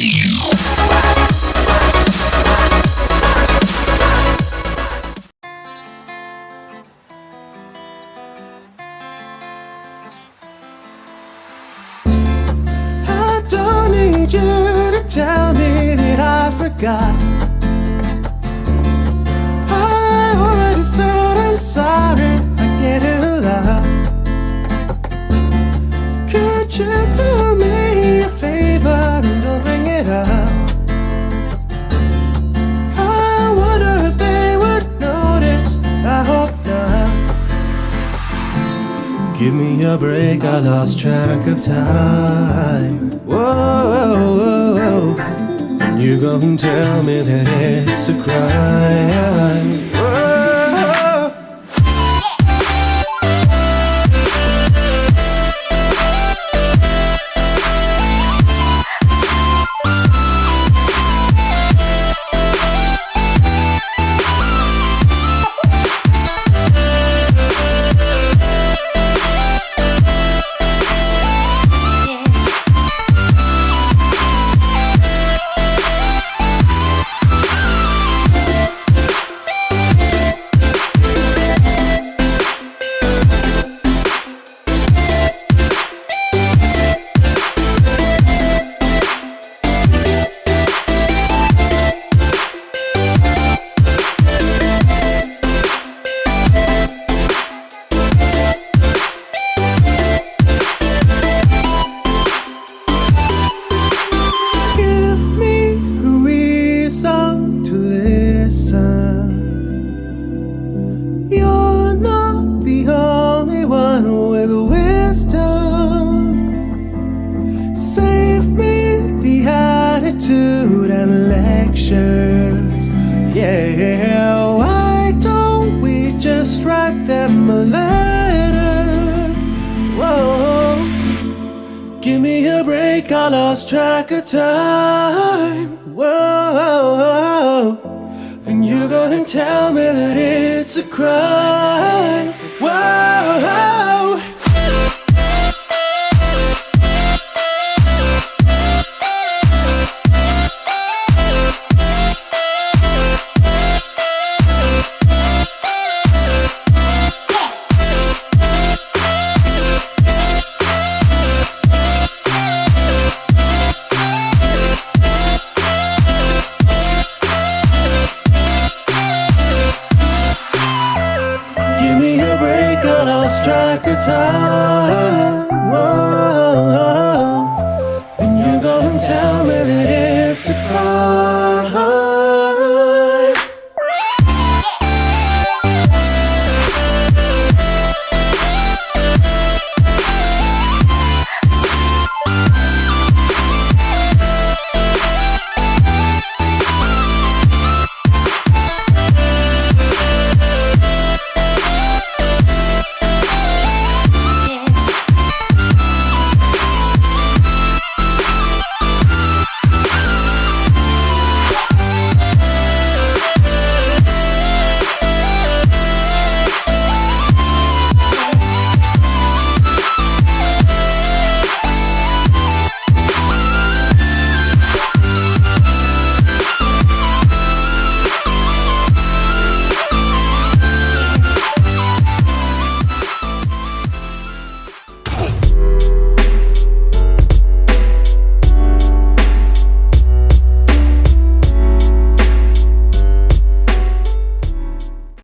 I don't need you to tell me that I forgot. I already said I'm sorry, I get it a lot. Could you do Give me a break, I lost track of time. Whoa, whoa, whoa. You go and tell me that it's a crime. Give me a break, I lost track of time. Whoa, then you go and tell me that it's a crime. Track of time. Whoa,